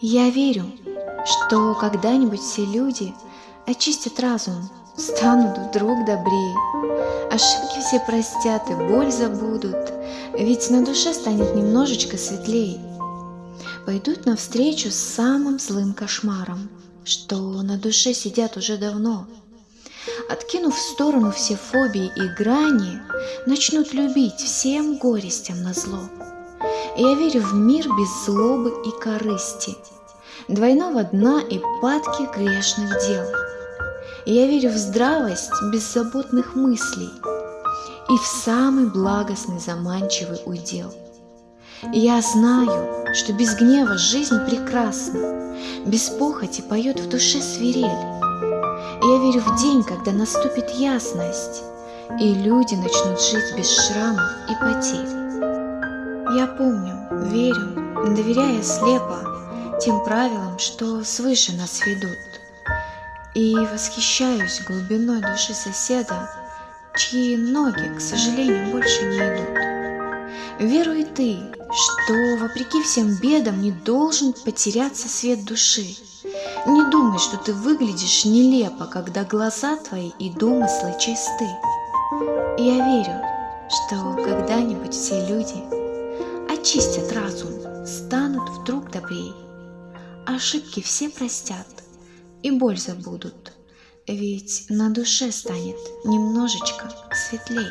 Я верю, что когда-нибудь все люди очистят разум, станут вдруг добрее. Ошибки все простят и боль забудут, ведь на душе станет немножечко светлее. Пойдут навстречу с самым злым кошмаром, что на душе сидят уже давно. Откинув в сторону все фобии и грани, начнут любить всем горестям на зло. Я верю в мир без злобы и корысти, Двойного дна и падки грешных дел. Я верю в здравость беззаботных мыслей И в самый благостный заманчивый удел. Я знаю, что без гнева жизнь прекрасна, Без похоти поет в душе свирель. Я верю в день, когда наступит ясность, И люди начнут жить без шрамов и потерь. Я помню, верю, доверяя слепо Тем правилам, что свыше нас ведут. И восхищаюсь глубиной души соседа, Чьи ноги, к сожалению, больше не идут. Веруй ты, что, вопреки всем бедам, не должен потеряться свет души. Не думай, что ты выглядишь нелепо, когда глаза твои и домыслы чисты. Я верю, что когда-нибудь все люди очистят разум, станут вдруг добрей. Ошибки все простят и боль забудут, ведь на душе станет немножечко светлей.